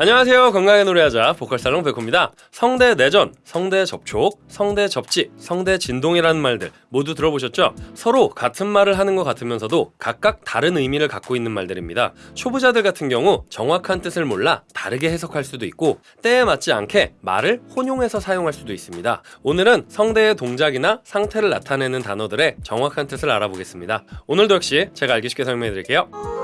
안녕하세요. 건강하게 노래하자 보컬살롱 백호입니다. 성대 내전, 성대 접촉, 성대 접지, 성대 진동이라는 말들 모두 들어보셨죠? 서로 같은 말을 하는 것 같으면서도 각각 다른 의미를 갖고 있는 말들입니다. 초보자들 같은 경우 정확한 뜻을 몰라 다르게 해석할 수도 있고 때에 맞지 않게 말을 혼용해서 사용할 수도 있습니다. 오늘은 성대의 동작이나 상태를 나타내는 단어들의 정확한 뜻을 알아보겠습니다. 오늘도 역시 제가 알기 쉽게 설명해 드릴게요.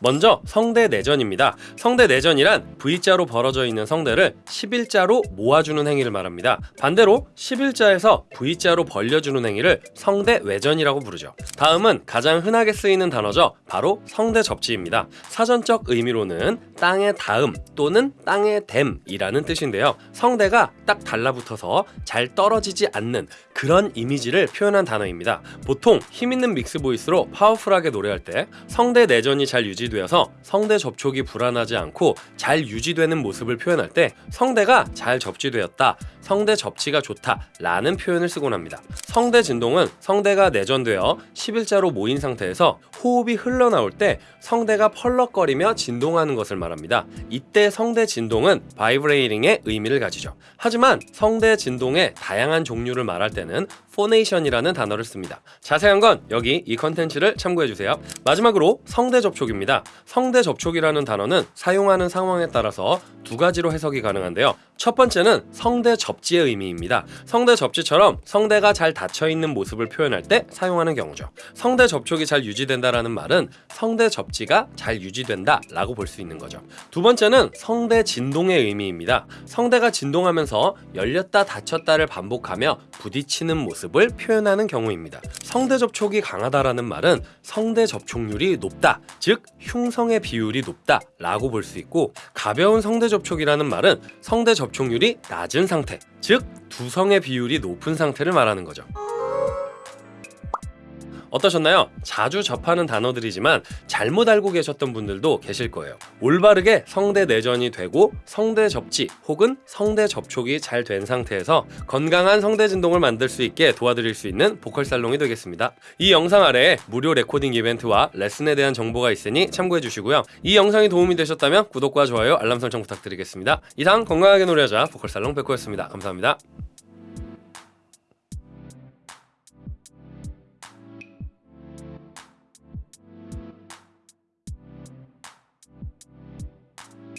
먼저 성대 내전입니다. 성대 내전이란 V자로 벌어져 있는 성대를 11자로 모아주는 행위를 말합니다. 반대로 11자에서 V자로 벌려주는 행위를 성대 외전이라고 부르죠. 다음은 가장 흔하게 쓰이는 단어죠. 바로 성대 접지입니다. 사전적 의미로는 땅의 닿음 또는 땅의 댐이라는 뜻인데요. 성대가 딱 달라붙어서 잘 떨어지지 않는 그런 이미지를 표현한 단어입니다. 보통 힘있는 믹스 보이스로 파워풀하게 노래할 때 성대 내전이 잘 유지되어서 성대 접촉이 불안하지 않고 잘 유지되는 모습을 표현할 때 성대가 잘 접지되었다, 성대 접치가 좋다 라는 표현을 쓰곤 합니다. 성대 진동은 성대가 내전되어 11자로 모인 상태에서 호흡이 흘러나올 때 성대가 펄럭거리며 진동하는 것을 말합니다. 이때 성대 진동은 vibrating의 의미를 가지죠. 하지만 성대 진동의 다양한 종류를 말할 때는 phonation이라는 단어를 씁니다. 자세한 건 여기 이 컨텐츠를 참고해 주세요. 마지막으로 성대 접촉입니다. 성대 접촉이라는 단어는 사용하는 상황에 따라서 두 가지로 해석이 가능한데요. 첫 번째는 성대 접지의 의미입니다. 성대 접지처럼 성대가 잘 닫혀 있는 모습을 표현할 때 사용하는 경우죠. 성대 접촉이 잘 유지된다라는 말은 성대 접지가 잘 유지된다 라고 볼 수 있는 거죠. 두 번째는 성대 진동의 의미입니다. 성대가 진동하면서 열렸다 닫혔다를 반복하며 부딪히는 모습을 표현하는 경우입니다. 성대 접촉이 강하다라는 말은 성대 접촉률이 높다, 즉 흉성의 비율이 높다 라고 볼 수 있고 가벼운 성대 접촉이라는 말은 성대 접촉률이 낮은 상태, 즉 두성의 비율이 높은 상태를 말하는 거죠. 어떠셨나요? 자주 접하는 단어들이지만 잘못 알고 계셨던 분들도 계실 거예요. 올바르게 성대 내전이 되고 성대 접지 혹은 성대 접촉이 잘 된 상태에서 건강한 성대 진동을 만들 수 있게 도와드릴 수 있는 보컬 살롱이 되겠습니다. 이 영상 아래에 무료 레코딩 이벤트와 레슨에 대한 정보가 있으니 참고해 주시고요. 이 영상이 도움이 되셨다면 구독과 좋아요, 알람 설정 부탁드리겠습니다. 이상 건강하게 노래하자 보컬 살롱 백호였습니다. 감사합니다.